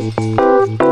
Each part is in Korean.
Música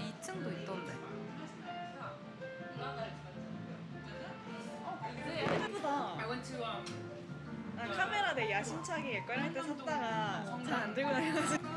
2층도 있던데. 예쁘다. I went to um, 나 카메라 내 야심차게 꺼낼 때 샀다가 잘 안 들고 다녀가지고.